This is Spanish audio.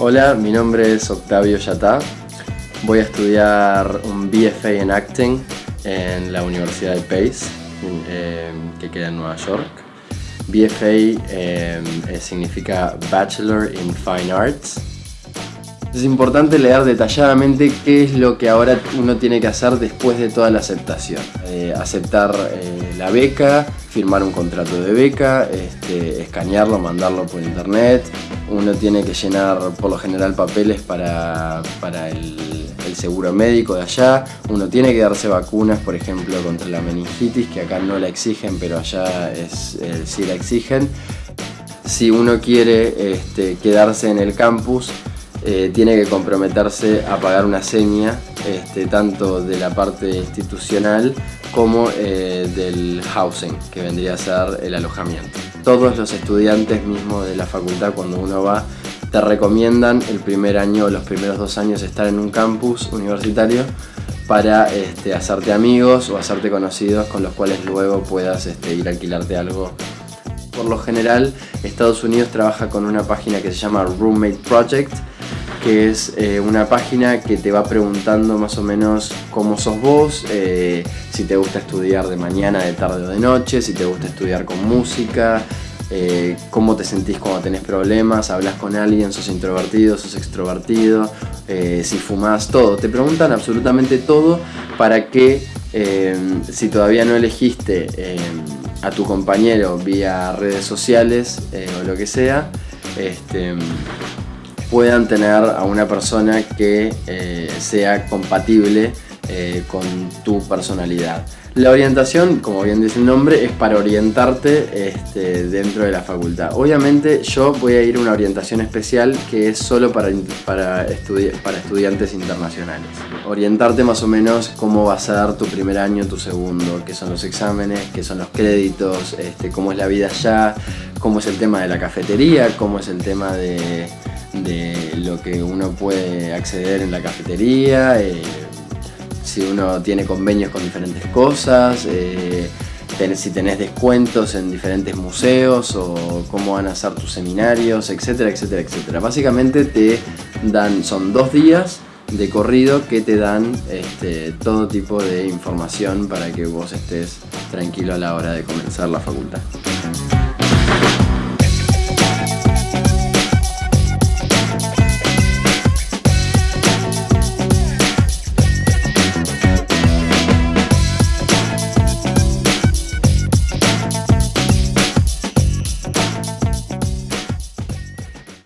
Hola, mi nombre es Octavio Yatá. Voy a estudiar un BFA en Acting en la Universidad de Pace, eh, que queda en Nueva York. BFA eh, significa Bachelor in Fine Arts es importante leer detalladamente qué es lo que ahora uno tiene que hacer después de toda la aceptación. Eh, aceptar eh, la beca, firmar un contrato de beca, este, escanearlo, mandarlo por internet. Uno tiene que llenar por lo general papeles para, el, seguro médico de allá. Uno tiene que darse vacunas, por ejemplo, contra la meningitis, que acá no la exigen, pero allá es, eh, sí la exigen. Si uno quiere este, quedarse en el campus, eh, tiene que comprometerse a pagar una seña, este, tanto de la parte institucional como eh, del housing, que vendría a ser el alojamiento. Todos los estudiantes mismos de la facultad, cuando uno va, te recomiendan el primer año o los primeros dos años estar en un campus universitario para este, hacerte amigos o hacerte conocidos con los cuales luego puedas este, ir a alquilarte algo por lo general, Estados Unidos trabaja con una página que se llama Roommate Project, que es eh, una página que te va preguntando más o menos cómo sos vos, eh, si te gusta estudiar de mañana, de tarde o de noche, si te gusta estudiar con música, eh, cómo te sentís cuando tenés problemas, hablas con alguien, sos introvertido, sos extrovertido, si fumás, todo. Te preguntan absolutamente todo para que si todavía no elegiste a tu compañero vía redes sociales o lo que sea, este, puedan tener a una persona que eh, sea compatible eh, con tu personalidad. La orientación, como bien dice el nombre, es para orientarte este, dentro de la facultad. Obviamente yo voy a ir a una orientación especial que es solo para, para, para estudiantes internacionales. Orientarte más o menos cómo va a ser tu primer año, tu segundo, qué son los exámenes, qué son los créditos, este, cómo es la vida allá, cómo es el tema de la cafetería, cómo es el tema de de lo que uno puede acceder en la cafetería, eh, si uno tiene convenios con diferentes cosas, eh, si tenés descuentos en diferentes museos o cómo van a ser tus seminarios, etcétera, etcétera, etcétera. Básicamente te dan, son dos días de corrido que te dan este, todo tipo de información para que vos estés tranquilo a la hora de comenzar la facultad.